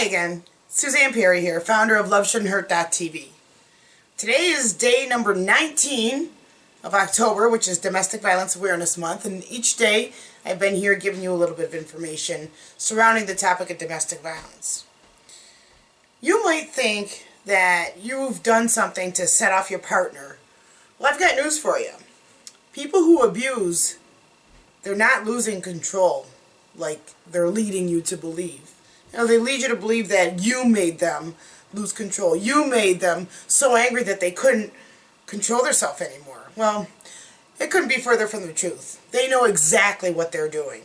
Hi again, Suzanne Perry here, founder of LoveShouldn'tHurt.tv. Today is day number 19 of October, which is Domestic Violence Awareness Month, and each day I've been here giving you a little bit of information surrounding the topic of domestic violence. You might think that you've done something to set off your partner. Well, I've got news for you. People who abuse, they're not losing control like they're leading you to believe. Know, they lead you to believe that you made them lose control. You made them so angry that they couldn't control themselves anymore. Well, it couldn't be further from the truth. They know exactly what they're doing.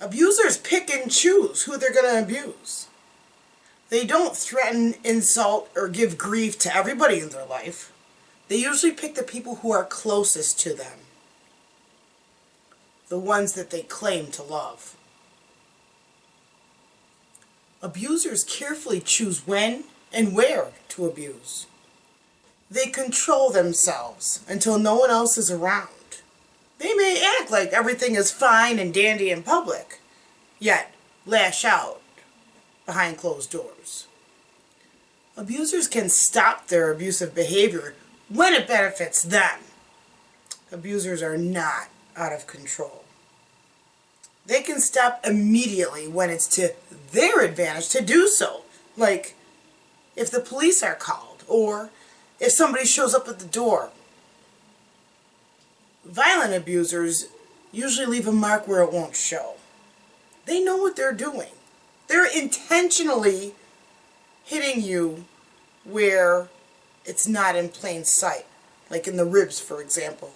Abusers pick and choose who they're going to abuse. They don't threaten, insult, or give grief to everybody in their life. They usually pick the people who are closest to them. The ones that they claim to love. Abusers carefully choose when and where to abuse. They control themselves until no one else is around. They may act like everything is fine and dandy in public, yet lash out behind closed doors. Abusers can stop their abusive behavior when it benefits them. Abusers are not out of control. They can stop immediately when it's to their advantage to do so. Like if the police are called or if somebody shows up at the door. Violent abusers usually leave a mark where it won't show. They know what they're doing. They're intentionally hitting you where it's not in plain sight, like in the ribs, for example,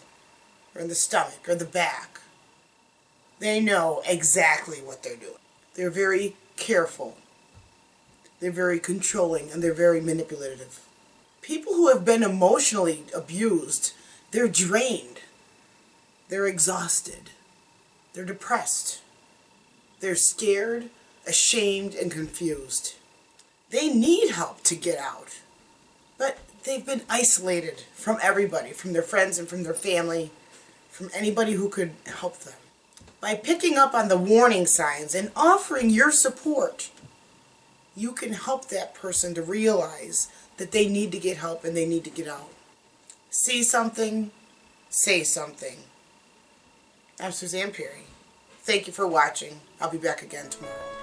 or in the stomach, or the back. They know exactly what they're doing. They're very careful. They're very controlling, and they're very manipulative. People who have been emotionally abused, they're drained. They're exhausted. They're depressed. They're scared, ashamed, and confused. They need help to get out. But they've been isolated from everybody, from their friends and from their family, from anybody who could help them. By picking up on the warning signs and offering your support, you can help that person to realize that they need to get help and they need to get out. See something, say something. I'm Suzanne Perry. Thank you for watching. I'll be back again tomorrow.